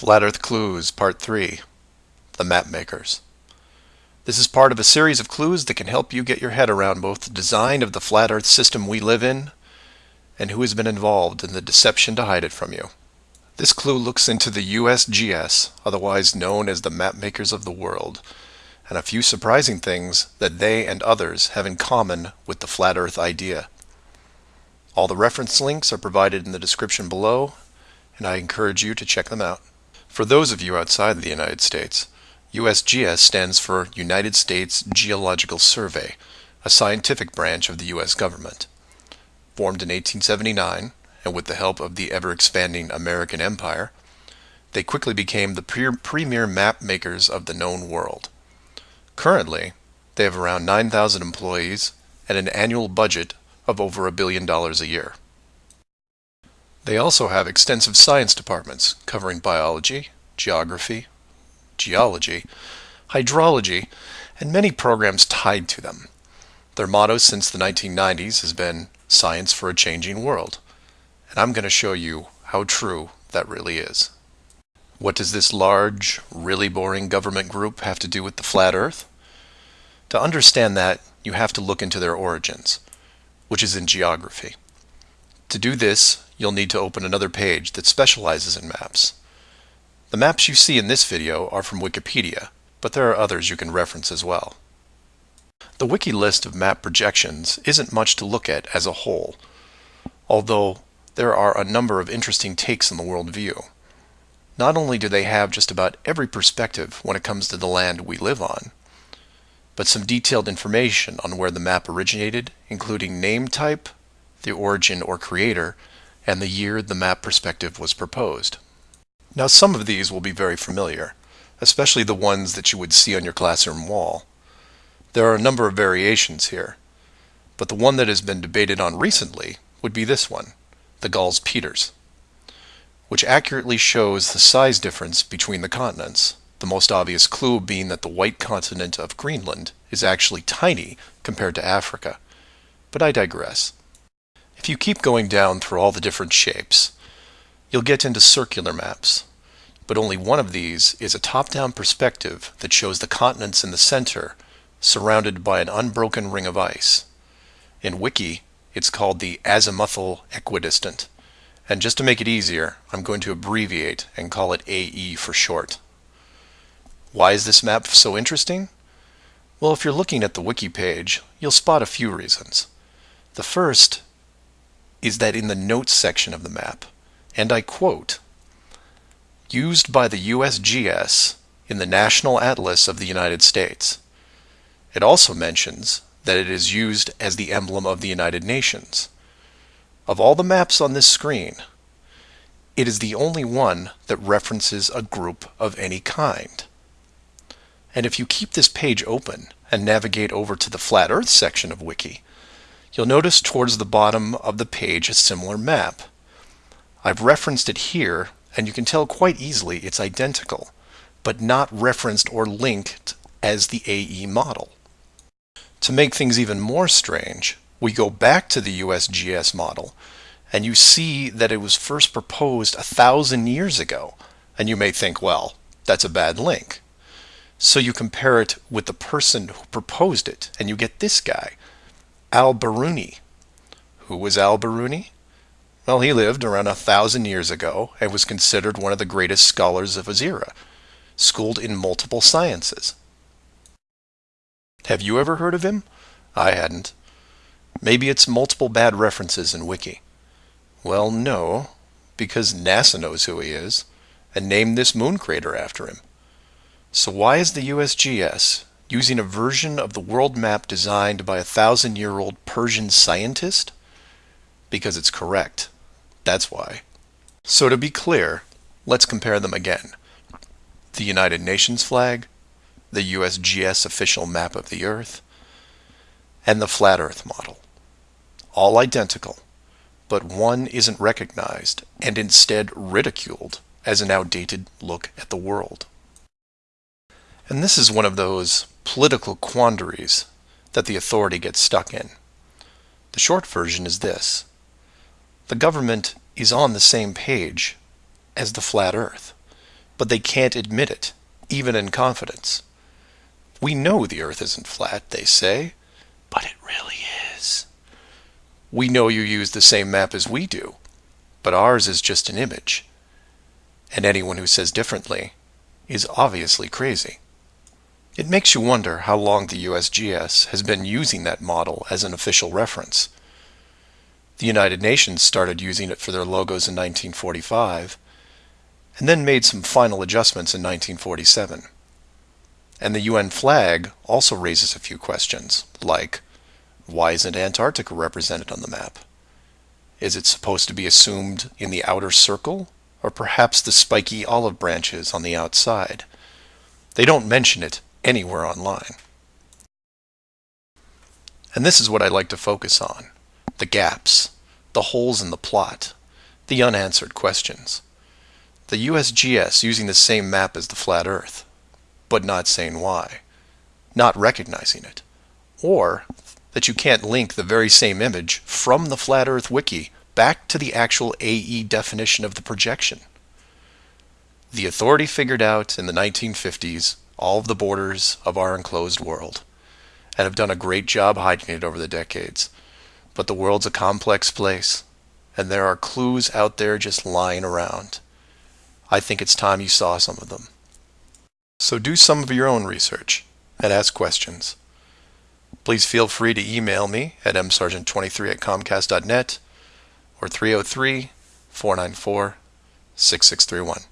Flat Earth Clues Part 3 The Map Makers. This is part of a series of clues that can help you get your head around both the design of the flat Earth system we live in and who has been involved in the deception to hide it from you. This clue looks into the USGS, otherwise known as the map makers of the world, and a few surprising things that they and others have in common with the flat Earth idea. All the reference links are provided in the description below, and I encourage you to check them out. For those of you outside the United States, USGS stands for United States Geological Survey, a scientific branch of the U.S. government. Formed in 1879, and with the help of the ever-expanding American Empire, they quickly became the pre premier map makers of the known world. Currently, they have around 9,000 employees and an annual budget of over a billion dollars a year. They also have extensive science departments covering biology, geography, geology, hydrology, and many programs tied to them. Their motto since the 1990s has been Science for a Changing World, and I'm going to show you how true that really is. What does this large, really boring government group have to do with the flat earth? To understand that, you have to look into their origins, which is in geography. To do this, you'll need to open another page that specializes in maps. The maps you see in this video are from Wikipedia, but there are others you can reference as well. The wiki list of map projections isn't much to look at as a whole, although there are a number of interesting takes on the world view. Not only do they have just about every perspective when it comes to the land we live on, but some detailed information on where the map originated, including name type, the origin or creator, and the year the map perspective was proposed. Now some of these will be very familiar, especially the ones that you would see on your classroom wall. There are a number of variations here, but the one that has been debated on recently would be this one, the Gall-Peters, which accurately shows the size difference between the continents, the most obvious clue being that the white continent of Greenland is actually tiny compared to Africa. But I digress. If you keep going down through all the different shapes, you'll get into circular maps. But only one of these is a top-down perspective that shows the continents in the center, surrounded by an unbroken ring of ice. In Wiki, it's called the azimuthal equidistant. And just to make it easier, I'm going to abbreviate and call it AE for short. Why is this map so interesting? Well, if you're looking at the wiki page, you'll spot a few reasons. The first is that in the notes section of the map, and I quote, used by the USGS in the National Atlas of the United States. It also mentions that it is used as the emblem of the United Nations. Of all the maps on this screen, it is the only one that references a group of any kind. And if you keep this page open and navigate over to the Flat Earth section of Wiki, you'll notice towards the bottom of the page a similar map. I've referenced it here, and you can tell quite easily it's identical, but not referenced or linked as the AE model. To make things even more strange, we go back to the USGS model, and you see that it was first proposed a thousand years ago, and you may think, well, that's a bad link. So you compare it with the person who proposed it, and you get this guy, Al-Biruni. Who was Al-Biruni? Well, he lived around a thousand years ago and was considered one of the greatest scholars of his era, schooled in multiple sciences. Have you ever heard of him? I hadn't. Maybe it's multiple bad references in Wiki. Well, no, because NASA knows who he is and named this moon crater after him. So why is the USGS using a version of the world map designed by a thousand-year-old Persian scientist? Because it's correct. That's why. So to be clear, let's compare them again. The United Nations flag, the USGS official map of the Earth, and the Flat Earth model. All identical, but one isn't recognized and instead ridiculed as an outdated look at the world. And this is one of those political quandaries that the authority gets stuck in. The short version is this. The government is on the same page as the flat earth, but they can't admit it, even in confidence. We know the Earth isn't flat, they say, but it really is. We know you use the same map as we do, but ours is just an image. And anyone who says differently is obviously crazy. It makes you wonder how long the USGS has been using that model as an official reference. The United Nations started using it for their logos in 1945, and then made some final adjustments in 1947. And the UN flag also raises a few questions, like, why isn't Antarctica represented on the map? Is it supposed to be assumed in the outer circle, or perhaps the spiky olive branches on the outside? They don't mention it anywhere online. And this is what I like to focus on the gaps, the holes in the plot, the unanswered questions. The USGS using the same map as the flat Earth, but not saying why, not recognizing it, or that you can't link the very same image from the Flat Earth Wiki back to the actual AE definition of the projection. The authority figured out in the 1950s all of the borders of our enclosed world and have done a great job hiding it over the decades. But the world's a complex place, and there are clues out there just lying around. I think it's time you saw some of them. So do some of your own research and ask questions. Please feel free to email me at msargent23 at comcast.net or 303 494 6631.